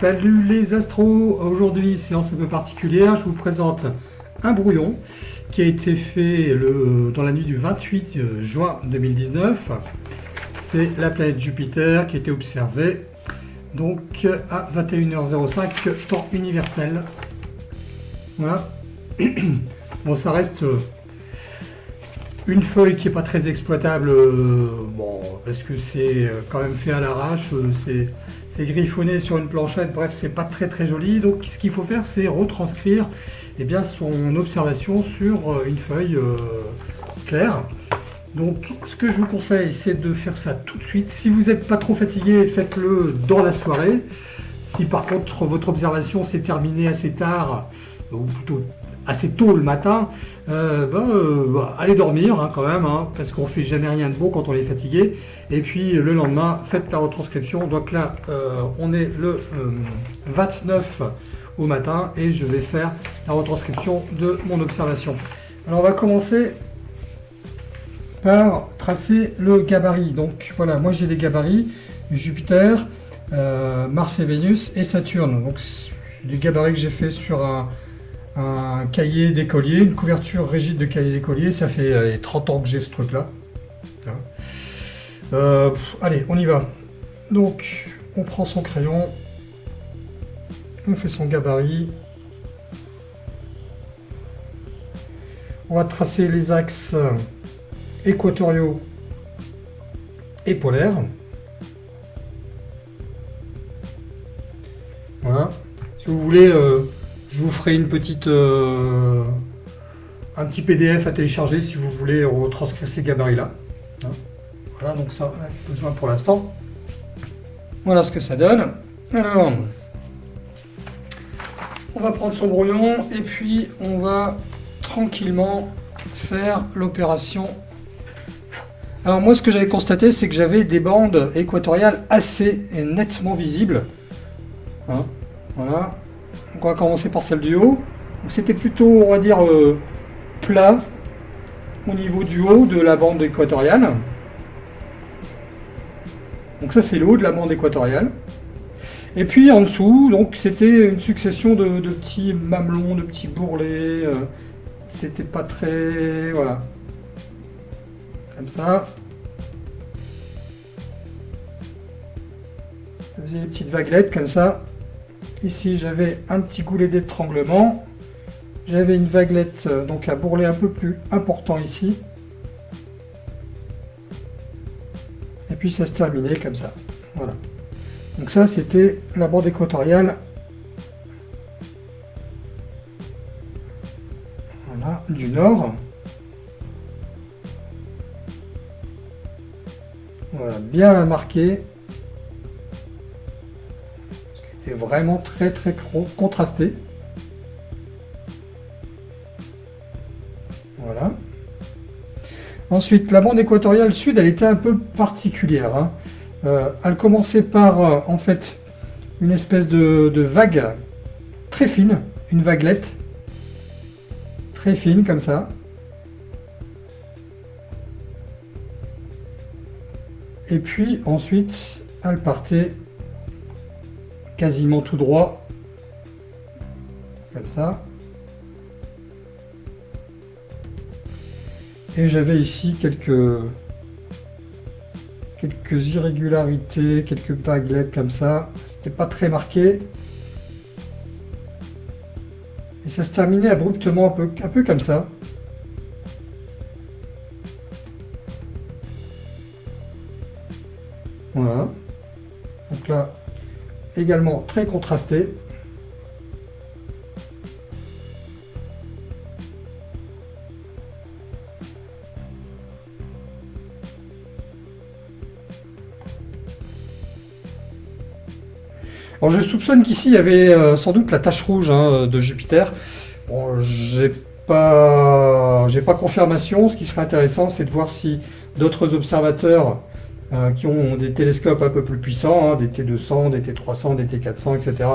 Salut les astros Aujourd'hui, séance un peu particulière, je vous présente un brouillon qui a été fait dans la nuit du 28 euh, juin 2019. C'est la planète Jupiter qui a été observée donc à 21h05 temps universel. Voilà. Bon, ça reste une feuille qui n'est pas très exploitable, euh, bon, parce que c'est euh, quand même fait à l'arrache, c'est griffonné sur une planchette, bref, c'est pas très très joli. Donc ce qu'il faut faire, c'est retranscrire eh bien, son observation sur euh, une feuille claire. Donc ce que je vous conseille, c'est de faire ça tout de suite. Si vous n'êtes pas trop fatigué, faites-le dans la soirée. Si par contre votre observation s'est terminée assez tard, ou plutôt assez tôt le matin, euh, ben, euh, bah, allez dormir hein, quand même, hein, parce qu'on fait jamais rien de beau quand on est fatigué. Et puis le lendemain, faites la retranscription. Donc là, euh, on est le 29 au matin et je vais faire la retranscription de mon observation. Alors on va commencer par tracer le gabarit. Donc voilà, moi j'ai des gabarits Jupiter, Mars et Vénus et Saturne. Donc les gabarits que j'ai fait sur un, un cahier d'écolier, une couverture rigide de cahier d'écolier. Ça fait 30 ans que j'ai ce truc-là. Euh, allez, on y va. Donc, on prend son crayon, on fait son gabarit. On va tracer les axes équatoriaux et polaires. Voilà. Si vous voulez euh, je vous ferai une petite, euh, un petit PDF à télécharger si vous voulez retranscrire ces gabarits-là. Hein. Voilà, donc ça, on a besoin pour l'instant. Voilà ce que ça donne. Alors, on va prendre son brouillon et puis on va tranquillement faire l'opération. Alors moi, ce que j'avais constaté, c'est que j'avais des bandes équatoriales assez nettement visibles. Hein. voilà, on va commencer par celle du haut. C'était plutôt, on va dire, euh, plat au niveau du haut de la bande équatoriale. Donc ça c'est le haut de la bande équatoriale. Et puis en dessous, donc c'était une succession de, petits mamelons, de petits bourrelets. Euh, c'était pas très... voilà. Comme ça. Ça faisait des petites vaguelettes comme ça. Ici, j'avais un petit goulet d'étranglement. J'avais une vaguelette, euh, donc à bourrelet un peu plus important ici. Et puis ça se terminait comme ça. Voilà. Donc ça, c'était la bande équatoriale. Du nord. Voilà, bien marqué vraiment très très contrasté. Voilà. Ensuite, la bande équatoriale sud, elle était un peu particulière. Hein. Euh, elle commençait par, euh, en fait, une espèce de, vague très fine, une vaguelette, très fine comme ça. Et puis ensuite, elle partait quasiment tout droit, comme ça. Et j'avais ici quelques, quelques irrégularités, quelques vaguelettes comme ça. C'était pas très marqué. Et ça se terminait abruptement un peu, un peu comme ça. Voilà. Également très contrasté. Alors je soupçonne qu'ici il y avait euh, sans doute la tache rouge hein, de Jupiter. Bon, j'ai pas, j'ai pas confirmation. Ce qui serait intéressant, c'est de voir si d'autres observateurs euh, qui ont des télescopes un peu plus puissants, hein, des T200, des T300, des T400, etc.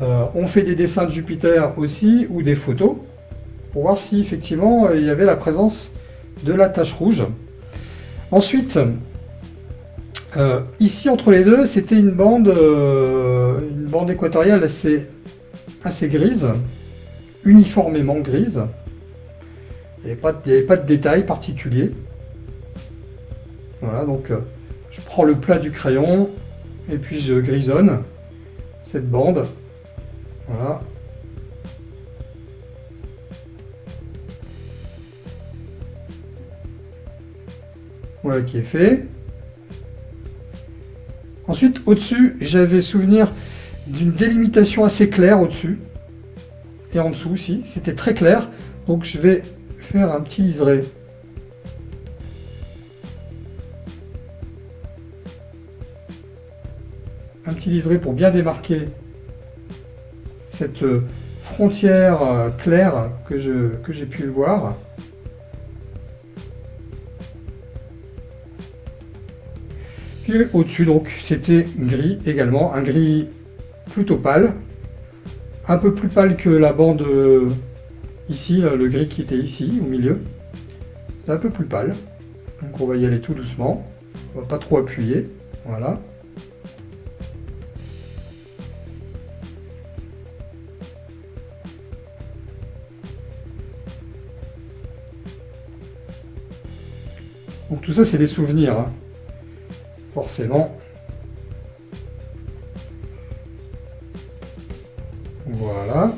Euh, ont fait des dessins de Jupiter aussi, ou des photos, pour voir si effectivement il y avait la présence de la tache rouge. Ensuite, Euh, ici, entre les deux, c'était une bande, euh, une bande équatoriale assez, assez grise, uniformément grise. Il n'y avait, avait, pas de détails particuliers. Voilà, donc euh, je prends le plat du crayon et puis je grisonne cette bande. Voilà. Voilà qui est fait. Ensuite, au-dessus, j'avais souvenir d'une délimitation assez claire au-dessus. Et en dessous aussi, c'était très clair. Donc je vais faire un petit liseré. Pour bien démarquer cette frontière euh, claire que j'ai pu voir. au-dessus, donc, c'était gris également, un gris plutôt pâle, un peu plus pâle que la bande euh, ici, le gris qui était ici, au milieu. C'est un peu plus pâle. Donc on va y aller tout doucement. On va pas trop appuyer. Voilà. Donc tout ça, c'est des souvenirs. Hein forcément. Voilà.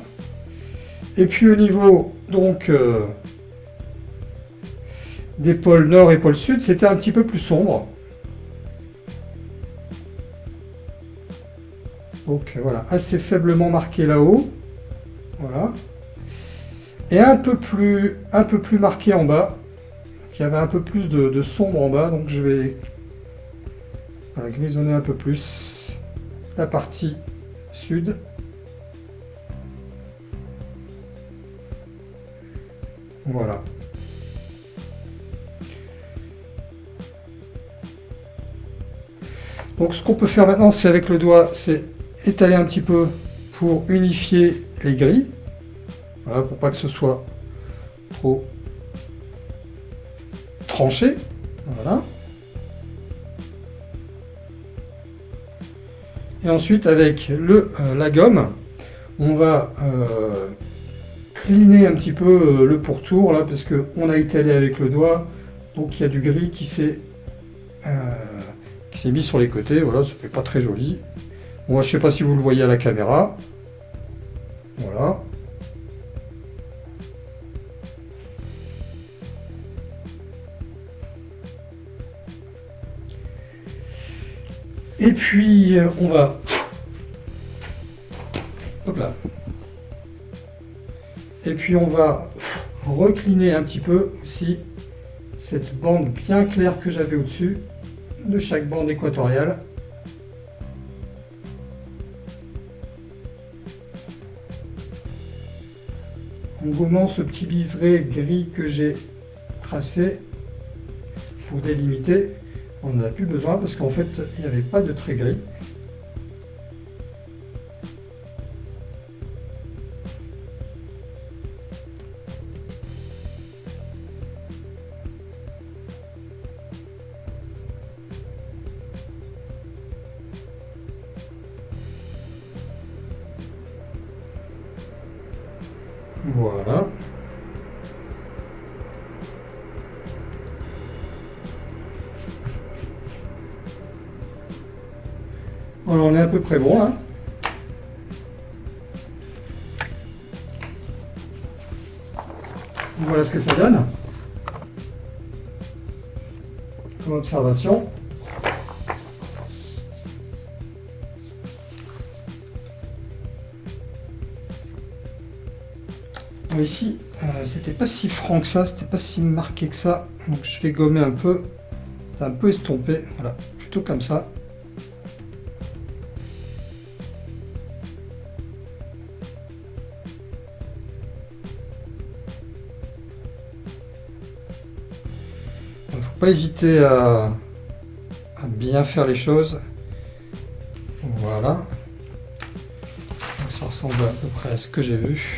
Et puis au niveau donc euh, des pôles nord et pôle sud, c'était un petit peu plus sombre. Donc voilà, assez faiblement marqué là-haut. Voilà. Et un peu plus un peu plus marqué en bas. Il y avait un peu plus de, sombre en bas, donc je vais on va grisonner un peu plus la partie sud. Voilà. Donc ce qu'on peut faire maintenant, c'est avec le doigt, c'est étaler un petit peu pour unifier les grilles. Voilà, pour pas que ce soit trop Voilà. Et ensuite, avec le, euh, la gomme, on va euh, cleaner un petit peu euh, le pourtour, là, parce qu'on a étalé avec le doigt, donc il y a du gris qui s'est mis sur les côtés, voilà, ça fait pas très joli. Moi, je sais pas si vous le voyez à la caméra. Puis, euh, on va... Hop là. Et puis, on va recliner un petit peu aussi cette bande bien claire que j'avais au-dessus de chaque bande équatoriale. En gommant ce petit liseré gris que j'ai tracé pour délimiter on n'en a plus besoin parce qu'en fait, il n'y avait pas de trait gris. Voilà. Peu près bon là. Voilà ce que ça donne. Comme observation. Ici, euh, c'était pas si franc que ça, c'était pas si marqué que ça. Donc je vais gommer un peu. C'est un peu estompé. Voilà, plutôt comme ça. pas hésiter à, bien faire les choses. Voilà. Ça ressemble à peu près à ce que j'ai vu.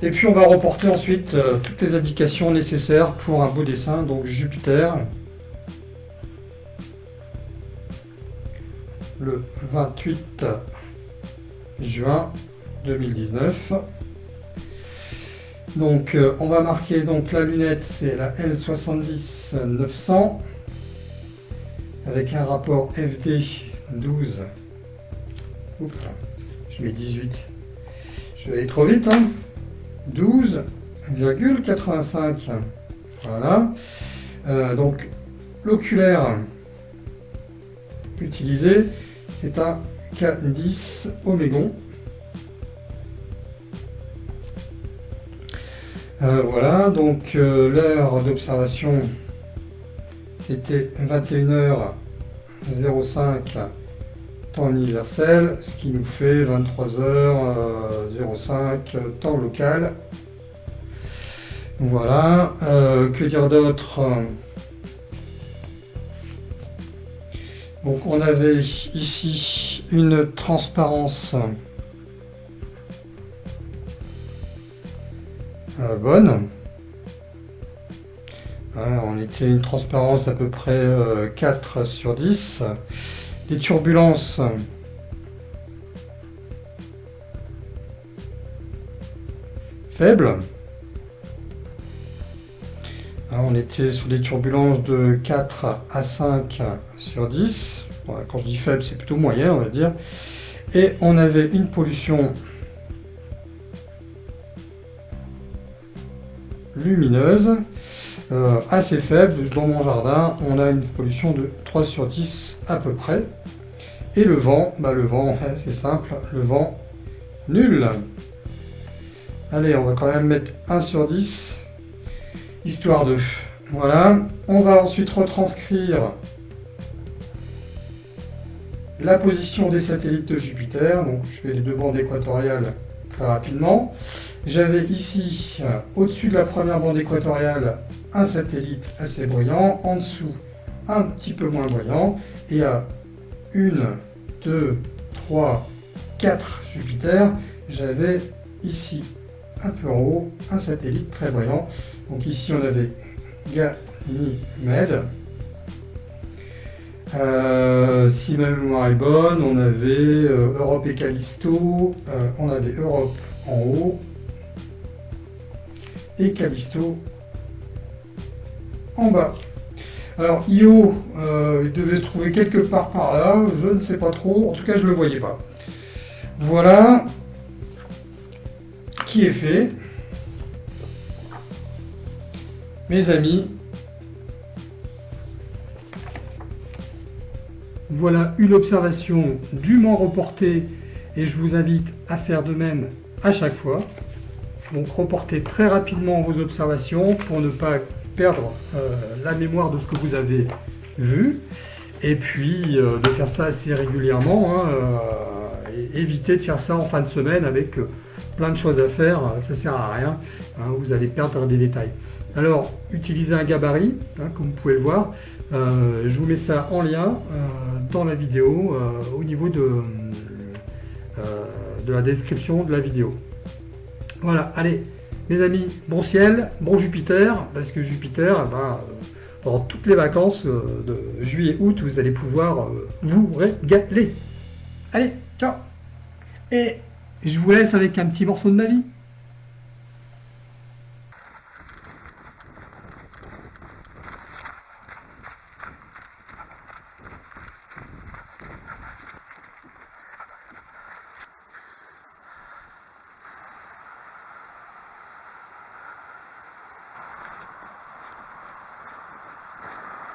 Et puis on va reporter ensuite euh, toutes les indications nécessaires pour un beau dessin, donc Jupiter, Le 28 juin 2019. Donc euh, on va marquer donc la lunette, c'est la L70-900 avec un rapport FD 12. Oups, je mets 18. Je vais aller trop vite. Hein 12,85. Voilà. Euh, donc l'oculaire utilisé, c'est un K10 Omégon. Voilà, donc euh, l'heure d'observation c'était 21h05 temps universel, ce qui nous fait 23h05 temps local. Voilà, euh, que dire d'autre? Donc on avait ici une transparence euh, bonne. Hein, on était une transparence d'à peu près 4 euh, sur 10. Des turbulences faibles. Hein, on était sur des turbulences de 4 à 5 sur 10. quand je dis faible, c'est plutôt moyen, on va dire. Et on avait une pollution lumineuse euh, assez faible. Dans mon jardin, on a une pollution de 3 sur 10 à peu près. Et le vent, bah le vent, c'est simple, le vent nul. Allez, on va quand même mettre 1 sur 10, histoire de... Voilà, on va ensuite retranscrire la position des satellites de Jupiter. Donc je fais les deux bandes équatoriales très rapidement. J'avais ici, euh, au-dessus de la première bande équatoriale, un satellite assez bruyant, en dessous un petit peu moins bruyant, et à 1, 2, 3, 4 Jupiter, j'avais ici un peu en haut un satellite très bruyant. Donc ici on avait Ganymède. Euh, si ma mémoire est bonne, on avait euh, Europe et Callisto, euh, on avait Europe en haut et Callisto en bas. Alors Io, il devait se trouver quelque part par là, je ne sais pas trop, en tout cas je ne le voyais pas. Voilà qui est fait. Mes amis, voilà une observation dûment reportée et je vous invite à faire de même à chaque fois. Donc reportez très rapidement vos observations pour ne pas perdre euh, la mémoire de ce que vous avez vu. Et puis euh, de faire ça assez régulièrement. Hein, euh, et éviter de faire ça en fin de semaine avec plein de choses à faire. Ça sert à rien. Hein, vous allez perdre des détails. Alors, utilisez un gabarit, hein, comme vous pouvez le voir. je vous mets ça en lien dans la vidéo au niveau de, la description de la vidéo. Voilà, allez, mes amis, bon ciel, bon Jupiter, parce que Jupiter, eh ben, euh, pendant toutes les vacances euh, de juillet-août, vous allez pouvoir euh, vous régaler. Allez, ciao Et je vous laisse avec un petit morceau de ma vie.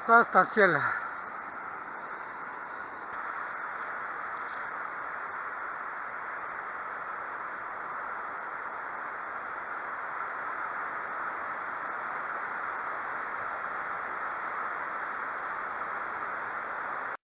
Ça, c'est un ciel